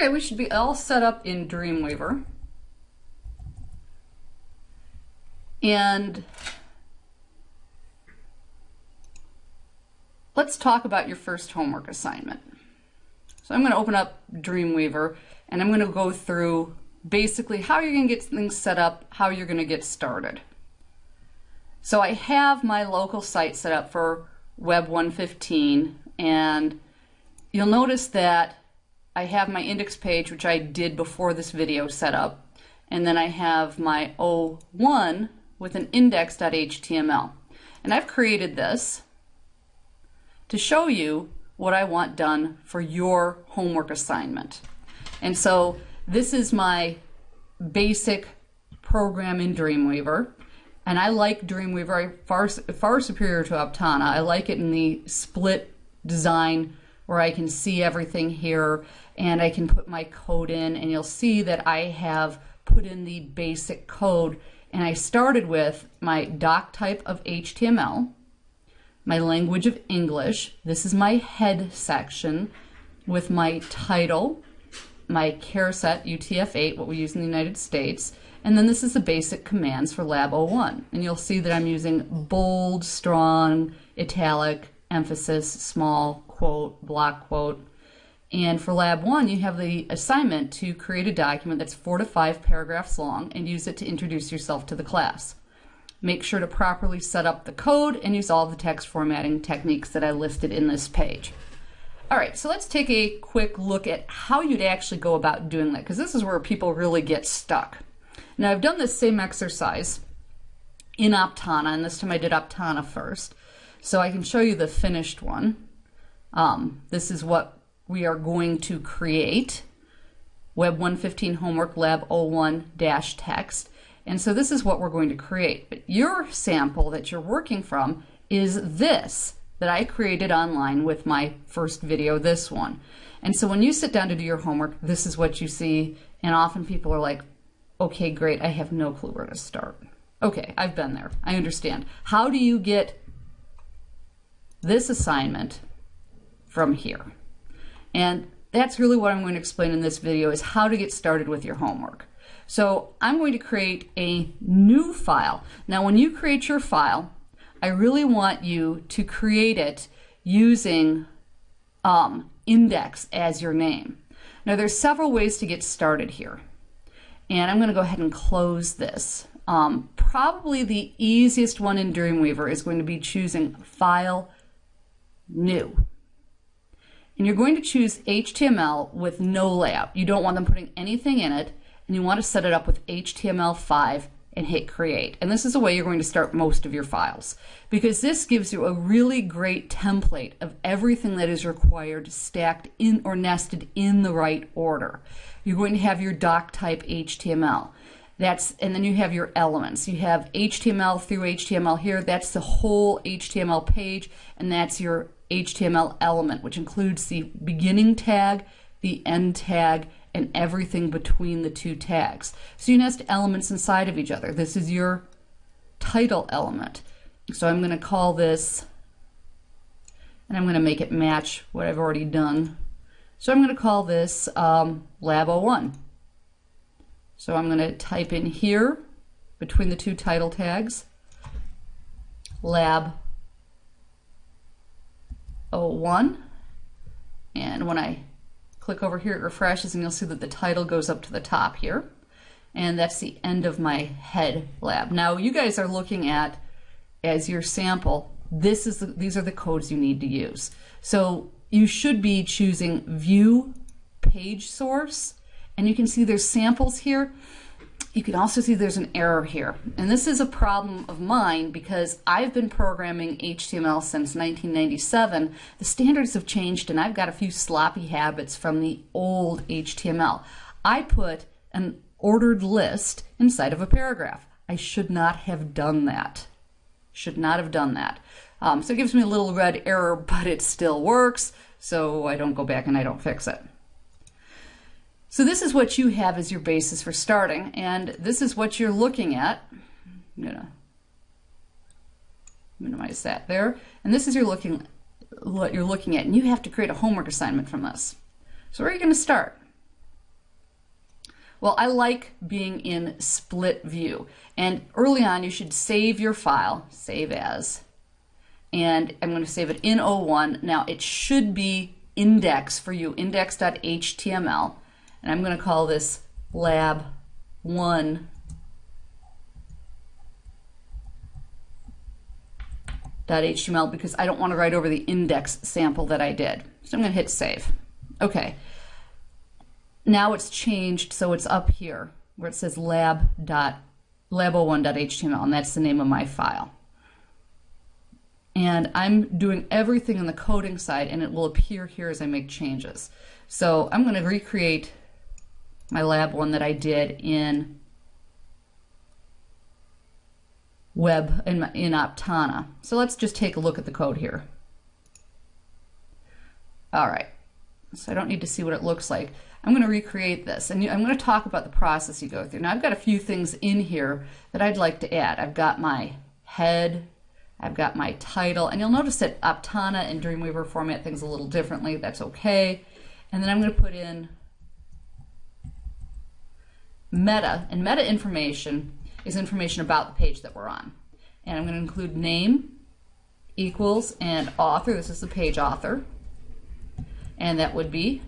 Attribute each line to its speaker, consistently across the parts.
Speaker 1: Okay, we should be all set up in Dreamweaver. And let's talk about your first homework assignment. So I'm going to open up Dreamweaver and I'm going to go through basically how you're going to get things set up, how you're going to get started. So I have my local site set up for Web 115 and you'll notice that I have my index page, which I did before this video set up, and then I have my O1 with an index.html. And I've created this to show you what I want done for your homework assignment. And so this is my basic program in Dreamweaver. And I like Dreamweaver far, far superior to Aptana. I like it in the split design where I can see everything here and I can put my code in and you'll see that I have put in the basic code and I started with my doc type of HTML, my language of English, this is my head section with my title, my char set UTF-8, what we use in the United States, and then this is the basic commands for Lab 01. And you'll see that I'm using bold, strong, italic, emphasis, small, quote, block quote. And for lab one, you have the assignment to create a document that's four to five paragraphs long and use it to introduce yourself to the class. Make sure to properly set up the code and use all the text formatting techniques that I listed in this page. All right, so let's take a quick look at how you'd actually go about doing that, because this is where people really get stuck. Now, I've done this same exercise in Aptana, and this time I did Aptana first. So I can show you the finished one. Um, this is what we are going to create. Web 115 Homework Lab 01-text. And so this is what we're going to create. But your sample that you're working from is this that I created online with my first video, this one. And so when you sit down to do your homework, this is what you see. And often people are like, okay, great, I have no clue where to start. Okay, I've been there. I understand. How do you get this assignment from here. And that's really what I'm going to explain in this video is how to get started with your homework. So I'm going to create a new file. Now when you create your file, I really want you to create it using um, index as your name. Now there's several ways to get started here. And I'm going to go ahead and close this. Um, probably the easiest one in Dreamweaver is going to be choosing File, New and you're going to choose HTML with no layout. You don't want them putting anything in it, and you want to set it up with HTML5 and hit create. And this is the way you're going to start most of your files because this gives you a really great template of everything that is required stacked in or nested in the right order. You're going to have your doc type HTML. That's and then you have your elements. You have HTML through HTML here. That's the whole HTML page and that's your HTML element, which includes the beginning tag, the end tag, and everything between the two tags. So you nest elements inside of each other. This is your title element. So I'm going to call this, and I'm going to make it match what I've already done. So I'm going to call this um, Lab 01. So I'm going to type in here, between the two title tags, Lab 01. And when I click over here, it refreshes and you'll see that the title goes up to the top here. And that's the end of my head lab. Now you guys are looking at, as your sample, this is the, these are the codes you need to use. So you should be choosing view page source and you can see there's samples here you can also see there's an error here. And this is a problem of mine because I've been programming HTML since 1997. The standards have changed and I've got a few sloppy habits from the old HTML. I put an ordered list inside of a paragraph. I should not have done that. Should not have done that. Um, so it gives me a little red error, but it still works, so I don't go back and I don't fix it. So this is what you have as your basis for starting, and this is what you're looking at. I'm gonna minimize that there, and this is your looking what you're looking at, and you have to create a homework assignment from this. So where are you going to start? Well, I like being in split view. And early on, you should save your file, save as, and I'm going to save it in O1. Now, it should be index for you, index.html, and I'm going to call this lab1 .html because I don't want to write over the index sample that I did. So I'm going to hit save. Okay. Now it's changed so it's up here where it says lab lab01.html and that's the name of my file. And I'm doing everything on the coding side and it will appear here as I make changes. So I'm going to recreate my lab one that I did in web in, in Aptana. So let's just take a look at the code here. All right, so I don't need to see what it looks like. I'm going to recreate this and I'm going to talk about the process you go through. Now I've got a few things in here that I'd like to add. I've got my head, I've got my title, and you'll notice that Aptana and Dreamweaver format things a little differently. That's okay. And then I'm going to put in meta, and meta information is information about the page that we're on. And I'm going to include name equals and author. This is the page author. And that would be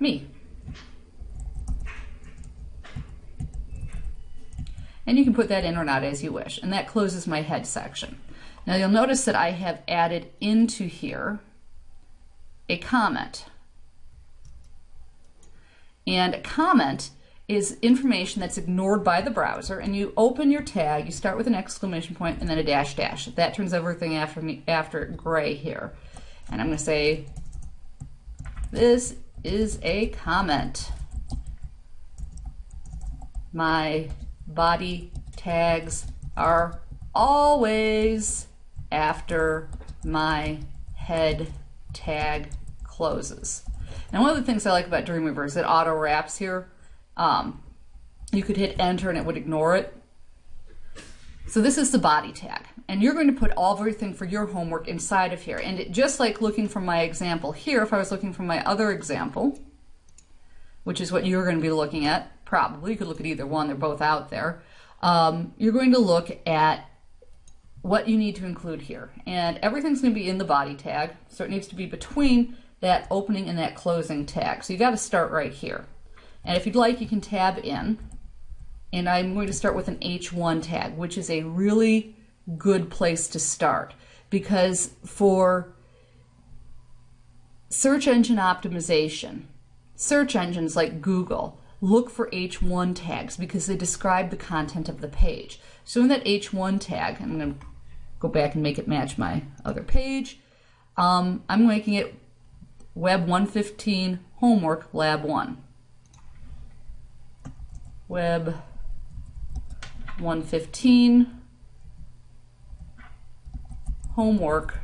Speaker 1: me. And you can put that in or not as you wish. And that closes my head section. Now you'll notice that I have added into here a comment. And comment is information that's ignored by the browser and you open your tag, you start with an exclamation point and then a dash dash. That turns everything after me after gray here. And I'm going to say this is a comment. My body tags are always after my head tag closes. Now one of the things I like about Dreamweaver is it auto wraps here. Um, you could hit enter and it would ignore it. So this is the body tag and you're going to put all everything for your homework inside of here. And it, just like looking from my example here, if I was looking from my other example, which is what you're going to be looking at, probably, you could look at either one, they're both out there, um, you're going to look at what you need to include here. And everything's going to be in the body tag, so it needs to be between that opening and that closing tag. So you've got to start right here. And if you'd like, you can tab in. And I'm going to start with an H1 tag, which is a really good place to start. Because for search engine optimization, search engines like Google look for H1 tags because they describe the content of the page. So in that H1 tag, I'm going to go back and make it match my other page. Um, I'm making it Web 115 Homework Lab 1. Web 115 Homework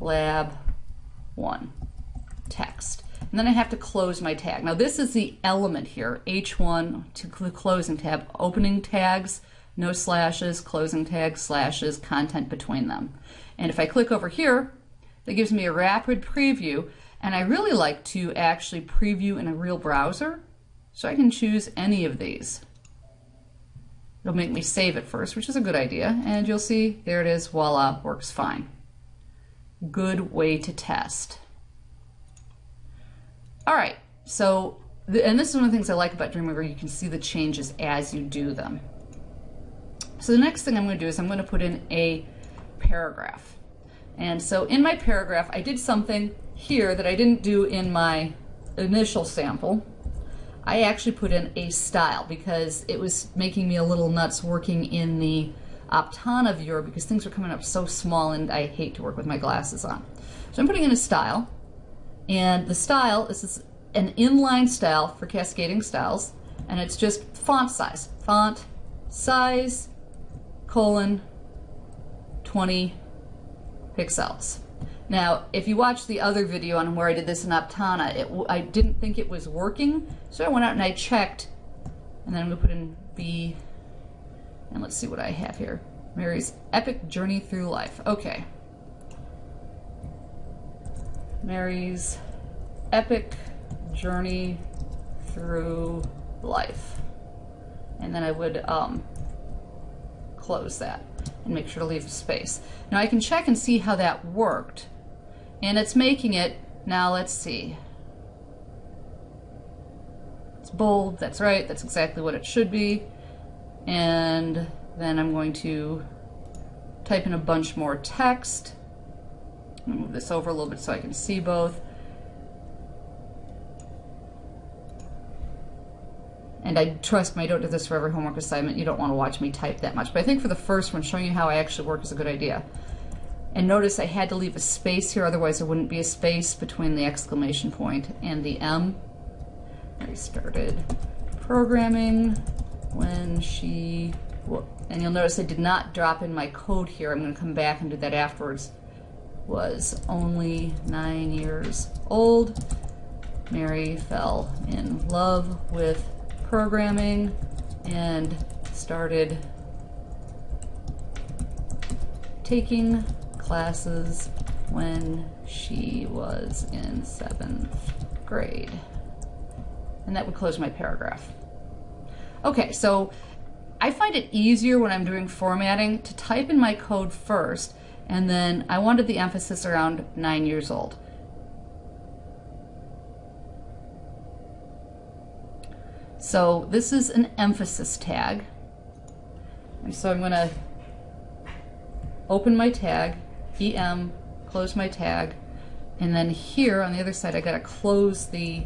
Speaker 1: Lab 1 text. And then I have to close my tag. Now this is the element here, H1 to the closing tab, opening tags, no slashes, closing tags, slashes, content between them. And if I click over here, that gives me a rapid preview. And I really like to actually preview in a real browser. So I can choose any of these. It'll make me save it first, which is a good idea. And you'll see, there it is, voila, works fine. Good way to test. All right, so, and this is one of the things I like about Dreamweaver, you can see the changes as you do them. So the next thing I'm going to do is I'm going to put in a paragraph. And so in my paragraph, I did something here that I didn't do in my initial sample. I actually put in a style because it was making me a little nuts working in the Aptana viewer because things were coming up so small and I hate to work with my glasses on. So I'm putting in a style and the style is an inline style for cascading styles and it's just font size. Font size colon 20 pixels. Now, if you watch the other video on where I did this in Aptana, it, I didn't think it was working, so I went out and I checked, and then I'm going to put in B, and let's see what I have here. Mary's Epic Journey Through Life. Okay. Mary's Epic Journey through life. And then I would um, close that and make sure to leave a space. Now I can check and see how that worked. And it's making it, now let's see. It's bold, that's right, that's exactly what it should be. And then I'm going to type in a bunch more text. move this over a little bit so I can see both. And I trust me, I don't do this for every homework assignment. You don't want to watch me type that much. But I think for the first one, showing you how I actually work is a good idea. And notice I had to leave a space here, otherwise there wouldn't be a space between the exclamation point and the M. I started programming when she, and you'll notice I did not drop in my code here. I'm going to come back and do that afterwards. Was only nine years old. Mary fell in love with programming and started taking classes when she was in seventh grade. And that would close my paragraph. Okay, so I find it easier when I'm doing formatting to type in my code first, and then I wanted the emphasis around nine years old. So this is an emphasis tag. And so I'm going to open my tag, EM, close my tag, and then here on the other side I got to close the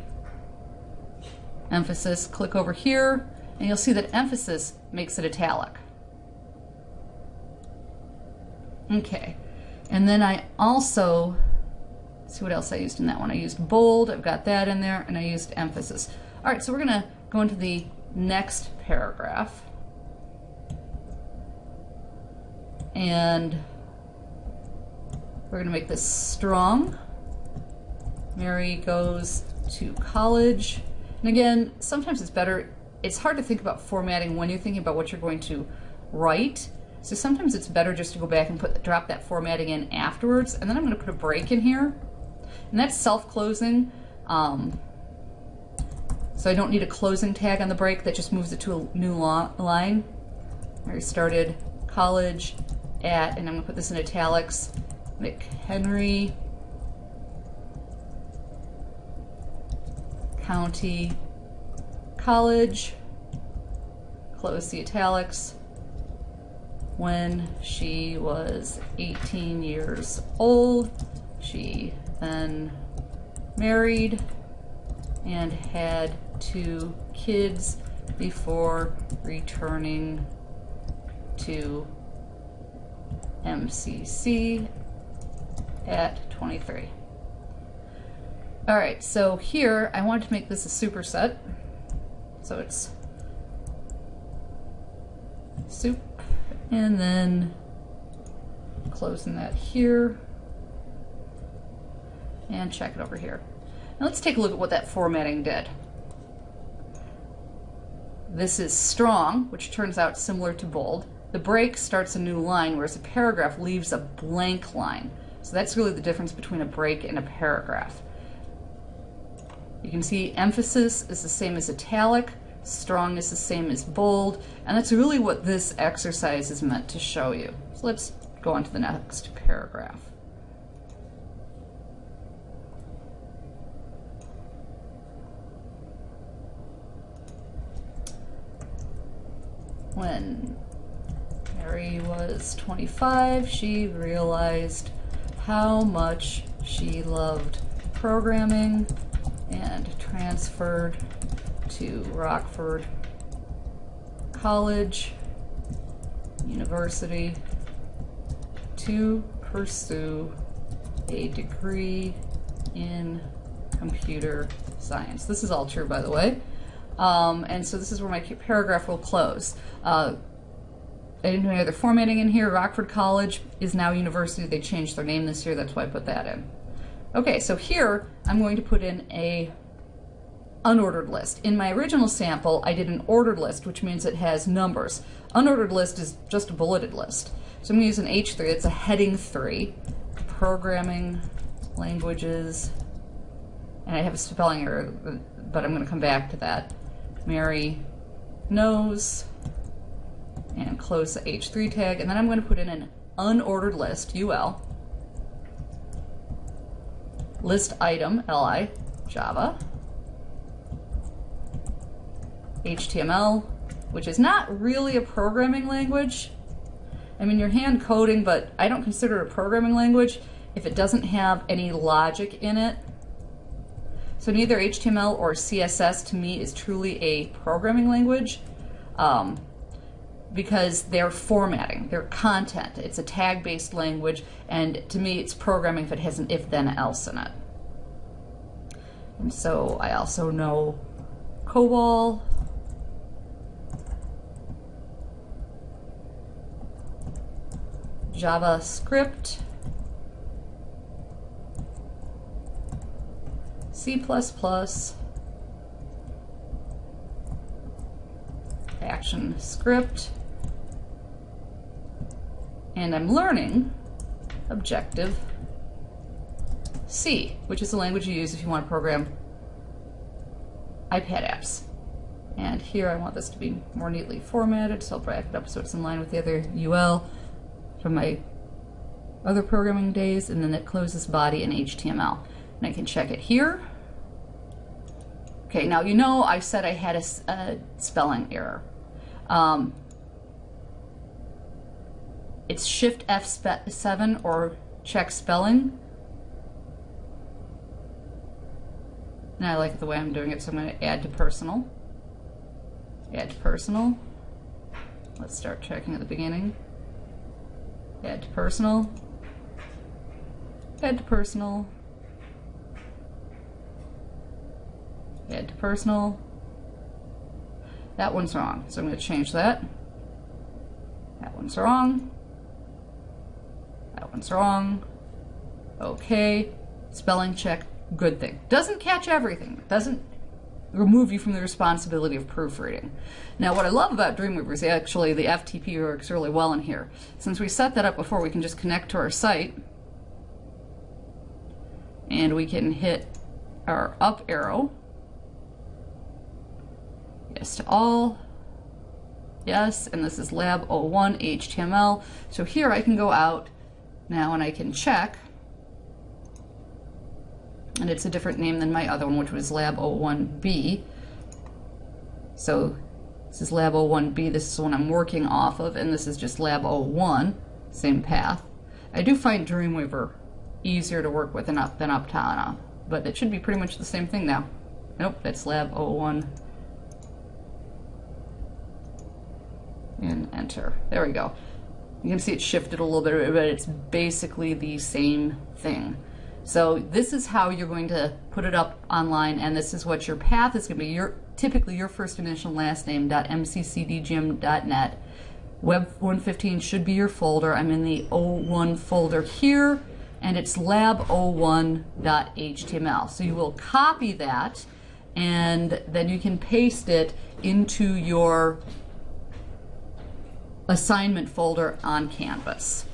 Speaker 1: emphasis, click over here, and you'll see that emphasis makes it italic. Okay, and then I also, see what else I used in that one. I used bold, I've got that in there, and I used emphasis. All right, so we're gonna go into the next paragraph. And we're going to make this strong. Mary goes to college. And again, sometimes it's better, it's hard to think about formatting when you're thinking about what you're going to write. So sometimes it's better just to go back and put drop that formatting in afterwards. And then I'm going to put a break in here. And that's self-closing. Um, so I don't need a closing tag on the break that just moves it to a new line. I started college at, and I'm gonna put this in italics, McHenry County College, close the italics, when she was 18 years old. She then married and had two kids before returning to MCC at 23. All right, so here I want to make this a superset. So it's soup and then closing that here and check it over here. Now let's take a look at what that formatting did. This is strong, which turns out similar to bold. The break starts a new line, whereas a paragraph leaves a blank line. So that's really the difference between a break and a paragraph. You can see emphasis is the same as italic, strong is the same as bold, and that's really what this exercise is meant to show you. So let's go on to the next paragraph. When Mary was 25, she realized how much she loved programming and transferred to Rockford College University to pursue a degree in computer science. This is all true, by the way. Um, and so this is where my paragraph will close. Uh, I didn't do any other formatting in here. Rockford College is now university. They changed their name this year. That's why I put that in. Okay, so here I'm going to put in a unordered list. In my original sample, I did an ordered list, which means it has numbers. Unordered list is just a bulleted list. So I'm going to use an H3. It's a heading 3. Programming languages. And I have a spelling error but I'm going to come back to that. Mary knows and close the H3 tag, and then I'm going to put in an unordered list, UL, list item, LI, Java, HTML, which is not really a programming language. I mean, you're hand coding, but I don't consider it a programming language if it doesn't have any logic in it. So neither HTML or CSS to me is truly a programming language um, because they're formatting, they're content. It's a tag-based language, and to me it's programming if it has an if-then-else in it. And so I also know COBOL, JavaScript, C++, action script, and I'm learning Objective C, which is the language you use if you want to program iPad apps. And here I want this to be more neatly formatted, so I'll bracket up so it's in line with the other UL from my other programming days, and then it closes body in HTML. And I can check it here. Okay, now you know I said I had a, a spelling error. Um, it's Shift F7 or check spelling. And I like the way I'm doing it, so I'm going to add to personal. Add to personal. Let's start checking at the beginning. Add to personal. Add to personal. To personal. That one's wrong, so I'm going to change that. That one's wrong. That one's wrong. Okay. Spelling check, good thing. Doesn't catch everything. Doesn't remove you from the responsibility of proofreading. Now what I love about Dreamweaver is actually the FTP works really well in here. Since we set that up before, we can just connect to our site and we can hit our up arrow. To all. Yes, and this is lab 01 HTML. So here I can go out now and I can check and it's a different name than my other one, which was Lab 01B. So this is Lab 01B, this is the one I'm working off of, and this is just Lab 01, same path. I do find Dreamweaver easier to work with than, up, than Aptana, but it should be pretty much the same thing now. Nope, that's Lab 01. And enter. There we go. You can see it shifted a little bit, but it's basically the same thing. So this is how you're going to put it up online, and this is what your path is going to be. Your typically your first initial last name .mccdgym.net. Web 115 should be your folder. I'm in the 01 folder here, and it's lab01.html. So you will copy that, and then you can paste it into your assignment folder on Canvas.